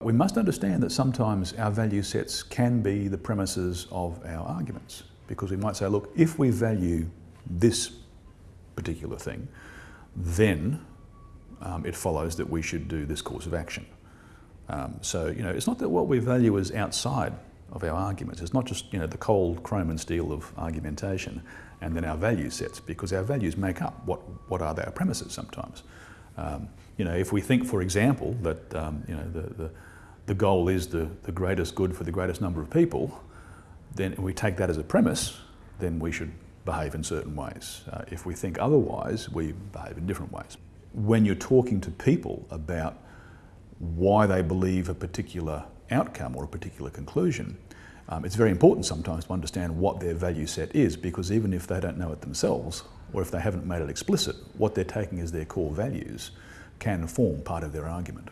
We must understand that sometimes our value sets can be the premises of our arguments because we might say, look, if we value this particular thing, then um, it follows that we should do this course of action. Um, so, you know, it's not that what we value is outside of our arguments. It's not just, you know, the cold chrome and steel of argumentation and then our value sets because our values make up what, what are our premises sometimes. Um, you know, if we think, for example, that, um, you know, the, the the goal is the, the greatest good for the greatest number of people, then we take that as a premise, then we should behave in certain ways. Uh, if we think otherwise, we behave in different ways. When you're talking to people about why they believe a particular outcome or a particular conclusion, um, it's very important sometimes to understand what their value set is because even if they don't know it themselves or if they haven't made it explicit, what they're taking as their core values can form part of their argument.